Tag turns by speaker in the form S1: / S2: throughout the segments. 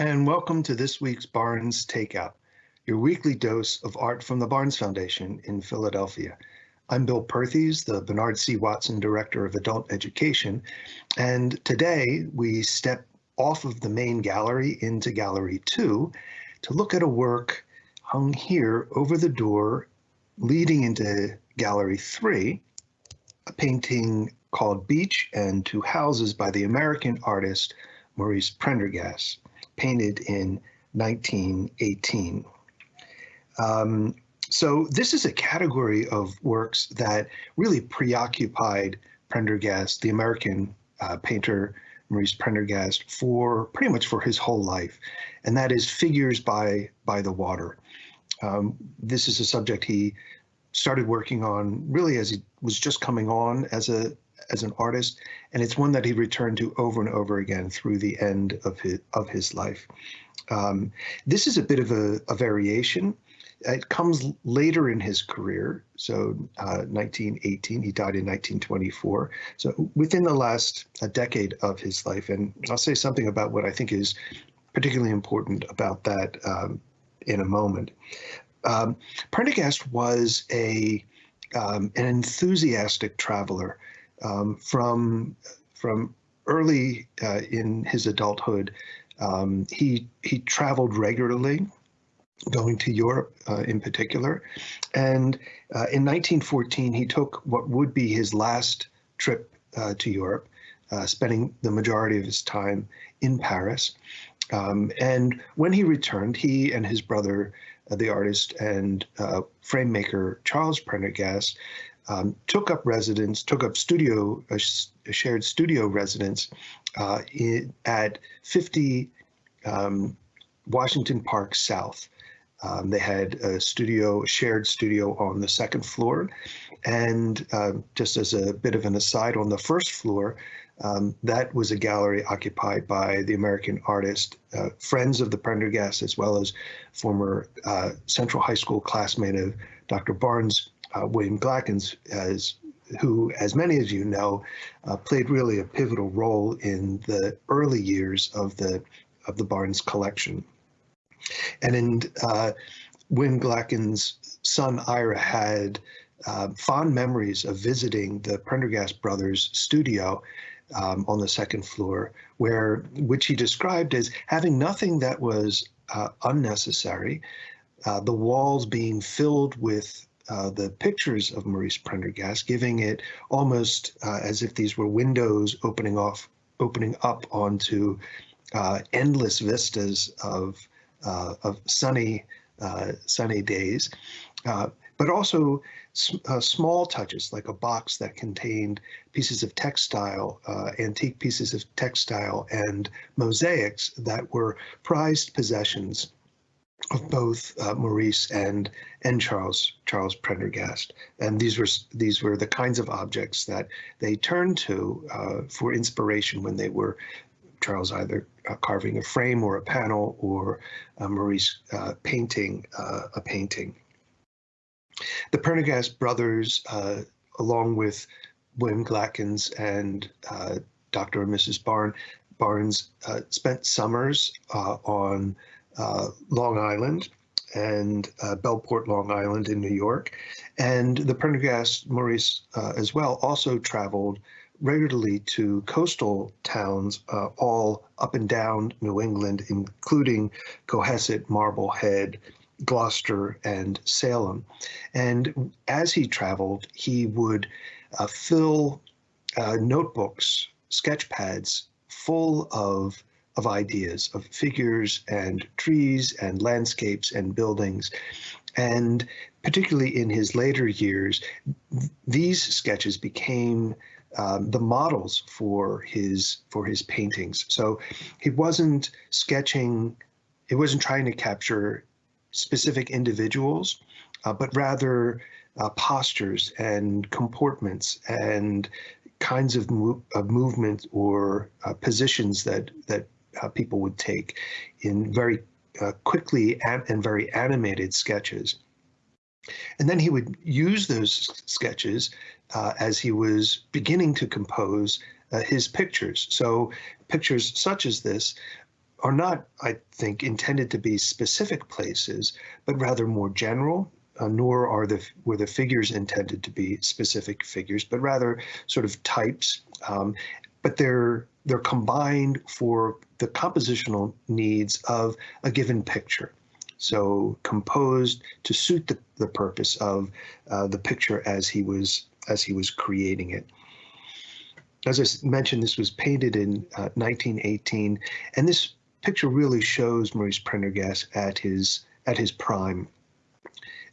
S1: and welcome to this week's Barnes Takeout, your weekly dose of art from the Barnes Foundation in Philadelphia. I'm Bill Perthes, the Bernard C. Watson Director of Adult Education, and today we step off of the main gallery into Gallery 2 to look at a work hung here over the door leading into Gallery 3, a painting called Beach and Two Houses by the American artist Maurice Prendergast, painted in 1918. Um, so this is a category of works that really preoccupied Prendergast, the American uh, painter Maurice Prendergast, for pretty much for his whole life, and that is figures by by the water. Um, this is a subject he started working on really as he was just coming on as a as an artist, and it's one that he returned to over and over again through the end of his of his life. Um, this is a bit of a, a, variation. It comes later in his career, so uh, 1918. He died in 1924. So within the last a decade of his life, and I'll say something about what I think is particularly important about that um, in a moment. Um, Prendergast was a um, an enthusiastic traveler um, from from early uh, in his adulthood. Um, he he traveled regularly, going to Europe uh, in particular, and uh, in 1914 he took what would be his last trip uh, to Europe, uh, spending the majority of his time in Paris. Um, and when he returned, he and his brother, uh, the artist and frame maker Charles Prendergast, um, took up residence, took up studio, a, a shared studio residence uh, in, at 50 um, Washington Park South. Um, they had a studio, shared studio on the second floor. And uh, just as a bit of an aside, on the first floor, um, that was a gallery occupied by the American artist, uh, friends of the Prendergast, as well as former uh, Central High School classmate of Dr. Barnes uh, William Glackens, as who, as many of you know, uh, played really a pivotal role in the early years of the of the Barnes collection. And in uh, Win Glackens' son Ira had uh, fond memories of visiting the Prendergast brothers' studio um, on the second floor, where which he described as having nothing that was uh, unnecessary, uh, the walls being filled with uh, the pictures of Maurice Prendergast, giving it almost uh, as if these were windows opening off, opening up onto uh, endless vistas of uh, of sunny uh, sunny days, but also small touches like a box that contained pieces of textile, antique pieces of textile, and mosaics that were prized possessions of both uh, Maurice and and Charles Charles Prendergast, and these were these were the kinds of objects that they turned to uh, for inspiration when they were Charles either uh, carving a frame or a panel, or uh, Maurice uh, painting uh, a painting. The Prendergast brothers, along with William Glackens and Dr. and Mrs. Barn, Barnes, spent summers on Long Island and uh, Bellport, Long Island in New York. And the Prendergast Maurice uh, as well also traveled regularly to coastal towns uh, all up and down New England, including Cohasset, Marblehead, Gloucester, and Salem. And as he traveled, he would uh, fill uh, notebooks, sketch pads full of of ideas, of figures and trees and landscapes and buildings. And particularly in his later years, these sketches became um, the models for his for his paintings. So he wasn't sketching, he wasn't trying to capture specific individuals, uh, but rather uh, postures and comportments and kinds of, mo of movement or uh, positions that that uh, people would take in very uh, quickly and very animated sketches. And then he would use those sketches uh, as he was beginning to compose uh, his pictures. So pictures such as this are not, I think, intended to be specific places, but rather more general. Uh, nor are the were the figures intended to be specific figures, but rather sort of types. Um, but they're they're combined for the compositional needs of a given picture. So composed to suit the, the purpose of uh, the picture as he was as he was creating it as I mentioned, this was painted in uh, 1918, and this picture really shows Maurice Prendergast at his at his prime,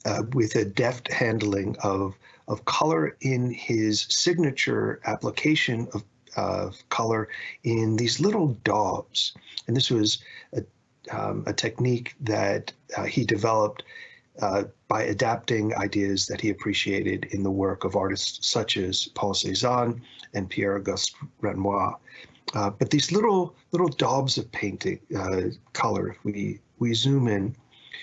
S1: uh, with a deft handling of of color in his signature application of of color in these little daubs, and this was a um, a technique that uh, he developed uh, by adapting ideas that he appreciated in the work of artists such as Paul Cézanne and Pierre-Auguste Renoir. Uh, but these little little daubs of painting uh, color, if we, we zoom in,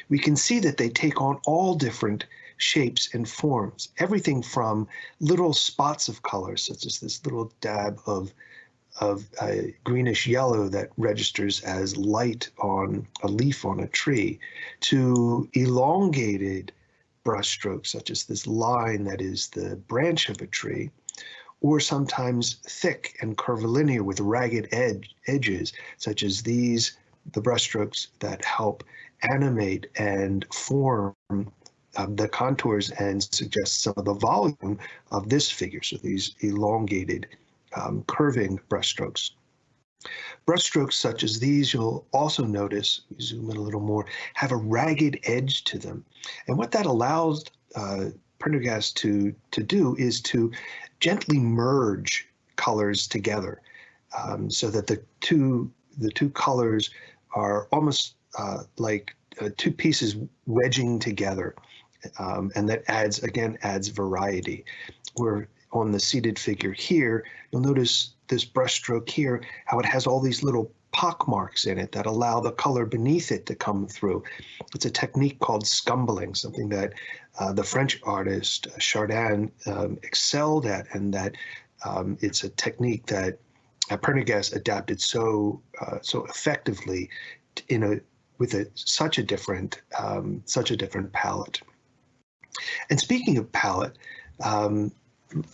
S1: we can see that they take on all different shapes and forms. Everything from little spots of color, such as this little dab of of greenish yellow that registers as light on a leaf on a tree to elongated brushstrokes, such as this line that is the branch of a tree, or sometimes thick and curvilinear with ragged edge, edges, such as these, the brushstrokes that help animate and form um, the contours and suggest some of the volume of this figure. So these elongated um, curving brushstrokes. Brushstrokes such as these, you'll also notice, zoom in a little more, have a ragged edge to them. And what that allows uh, Prendergast to, to do is to gently merge colors together um, so that the two, the two colors are almost uh, like uh, two pieces wedging together. Um, and that adds, again, adds variety. Where on the seated figure here, you'll notice this brushstroke here, how it has all these little pock marks in it that allow the color beneath it to come through. It's a technique called scumbling, something that uh, the French artist uh, Chardin um, excelled at, and that um, it's a technique that uh, Prendergast adapted so uh, so effectively in a with a such a different um, such a different palette. And speaking of palette, um,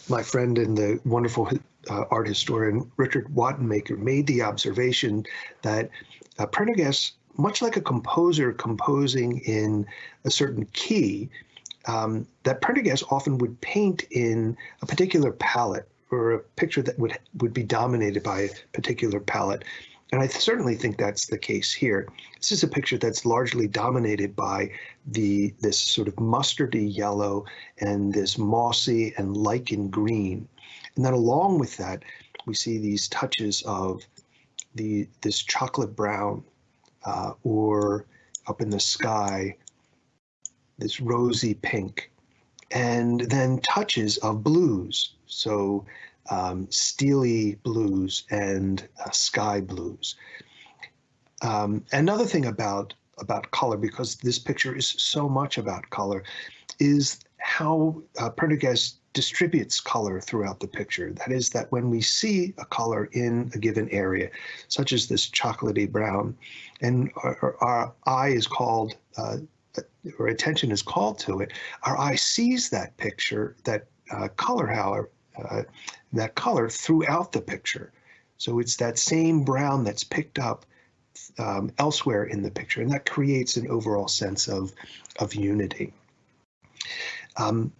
S1: my friend and the wonderful uh, art historian Richard Wattenmaker made the observation that uh, Prendergast, much like a composer composing in a certain key, um, that Prendergast often would paint in a particular palette or a picture that would would be dominated by a particular palette. And I certainly think that's the case here. This is a picture that's largely dominated by the this sort of mustardy yellow and this mossy and lichen green. And then along with that, we see these touches of the this chocolate brown uh, or up in the sky, this rosy pink, and then touches of blues. So um, steely blues and uh, sky blues. Um, another thing about about color, because this picture is so much about color, is how uh, Prendergast distributes color throughout the picture. That is that when we see a color in a given area, such as this chocolatey brown, and our, our eye is called, uh, or attention is called to it, our eye sees that picture, that uh, color, however, uh, that color throughout the picture. So it's that same brown that's picked up um, elsewhere in the picture, and that creates an overall sense of, of unity. Um,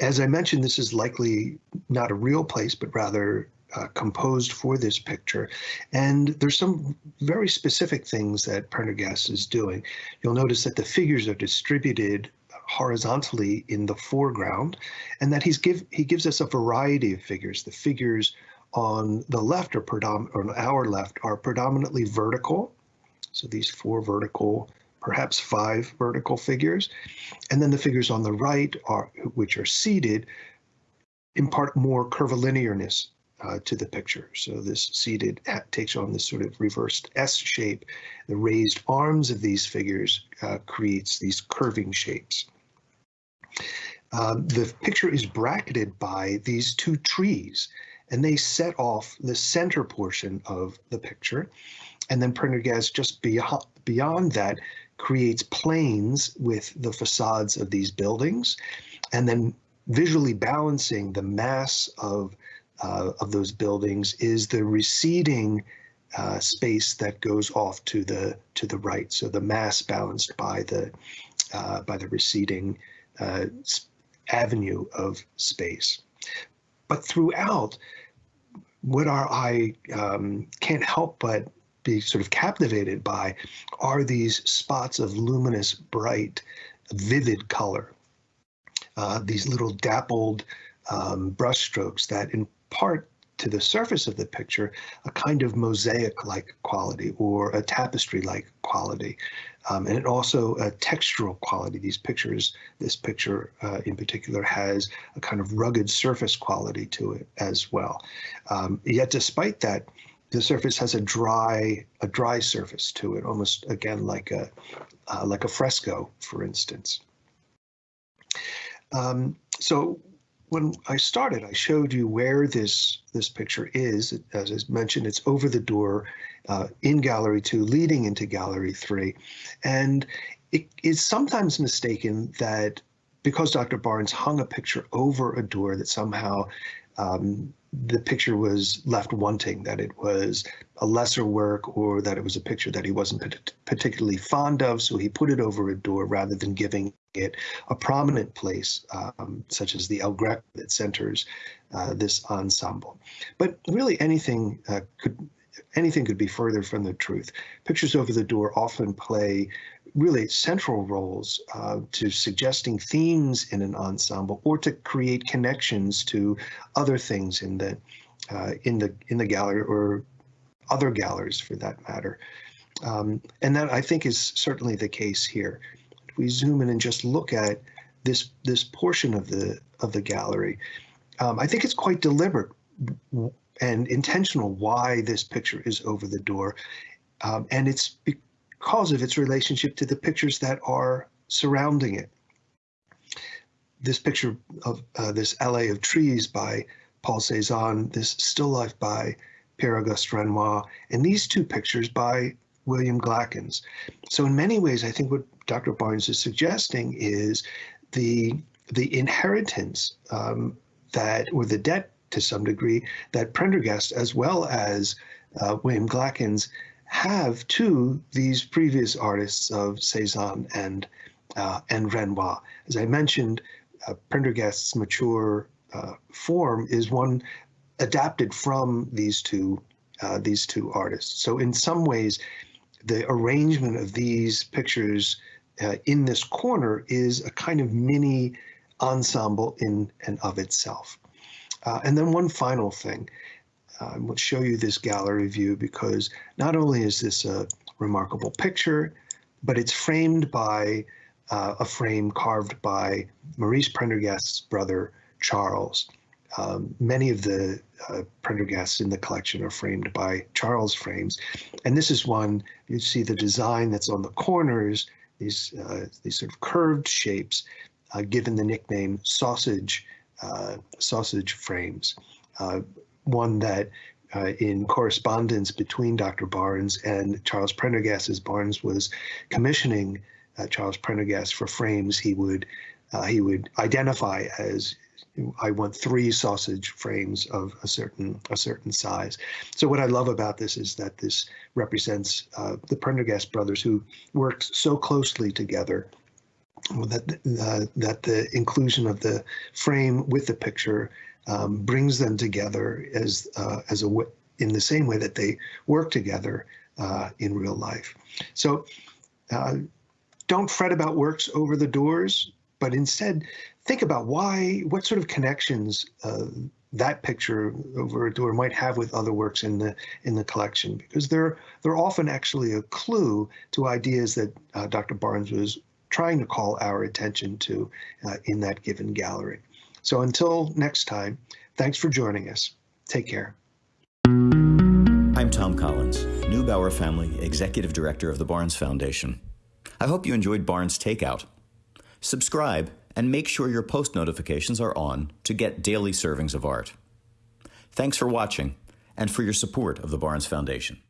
S1: as I mentioned, this is likely not a real place, but rather uh, composed for this picture. And there's some very specific things that Prendergast is doing. You'll notice that the figures are distributed horizontally in the foreground, and that he's give he gives us a variety of figures. The figures on the left are predominant, on our left are predominantly vertical. So these four vertical, perhaps five vertical figures, and then the figures on the right are which are seated impart more curvilinearness uh, to the picture. So this seated takes on this sort of reversed S shape. The raised arms of these figures uh, creates these curving shapes. Um, the picture is bracketed by these two trees. and they set off the center portion of the picture. And then Prendergast just beyond, beyond that creates planes with the facades of these buildings, and then visually balancing the mass of uh, of those buildings is the receding uh, space that goes off to the to the right. So the mass balanced by the uh, by the receding uh, avenue of space. But throughout, what our eye um, can't help but be sort of captivated by are these spots of luminous, bright, vivid color. Uh, these little dappled um, brushstrokes that impart to the surface of the picture a kind of mosaic-like quality or a tapestry-like quality. Um, and it also a textural quality. These pictures, this picture uh, in particular, has a kind of rugged surface quality to it as well. Um, yet, despite that, the surface has a dry, a dry surface to it, almost again like a, uh, like a fresco, for instance. Um, so when I started, I showed you where this this picture is. As I mentioned, it's over the door uh, in Gallery 2, leading into Gallery 3. And it is sometimes mistaken that because Dr. Barnes hung a picture over a door that somehow um, the picture was left wanting, that it was a lesser work or that it was a picture that he wasn't particularly fond of, so he put it over a door rather than giving it a prominent place, um, such as the El Greco that centers uh, this ensemble. But really anything uh, could anything could be further from the truth. Pictures over the door often play really central roles uh, to suggesting themes in an ensemble or to create connections to other things in the uh, in the in the gallery or other galleries for that matter. Um, and that I think is certainly the case here. We zoom in and just look at this this portion of the of the gallery, um, I think it's quite deliberate and intentional why this picture is over the door. Um, and it's because of its relationship to the pictures that are surrounding it. This picture of uh, this alley of trees by Paul Cézanne, this still life by Pierre-Auguste Renoir, and these two pictures by William Glackens. So in many ways, I think what Dr. Barnes is suggesting is the the inheritance um, that, or the debt to some degree, that Prendergast, as well as uh, William Glackens, have to these previous artists of Cézanne and uh, and Renoir. As I mentioned, uh, Prendergast's mature uh, form is one adapted from these two uh, these two artists. So in some ways, the arrangement of these pictures uh, in this corner is a kind of mini ensemble in and of itself. Uh, and then one final thing. I will show you this gallery view because not only is this a remarkable picture, but it's framed by uh, a frame carved by Maurice Prendergast's brother, Charles. Um, many of the uh, Prendergasts in the collection are framed by Charles frames. And this is one, you see the design that's on the corners, these, uh, these sort of curved shapes, uh, given the nickname sausage, uh, sausage frames. Uh, one that uh, in correspondence between Dr. Barnes and Charles Prendergast, as Barnes was commissioning Charles Prendergast for frames, he would he would identify as I want three sausage frames of a certain a certain size. So what I love about this is that this represents uh, the Prendergast brothers who worked so closely together that uh, that the inclusion of the frame with the picture um, brings them together as uh, as a in the same way that they work together uh, in real life. So uh, don't fret about works over the doors, but instead think about why, what sort of connections uh, that picture over a door might have with other works in the in the collection, because they're they're often actually a clue to ideas that uh, Dr. Barnes was trying to call our attention to uh, in that given gallery. So until next time, thanks for joining us. Take care.
S2: I'm Tom Collins, Neubauer Family Executive Director of the Barnes Foundation. I hope you enjoyed Barnes Takeout. Subscribe and make sure your post notifications are on to get daily servings of art. Thanks for watching and for your support of the Barnes Foundation.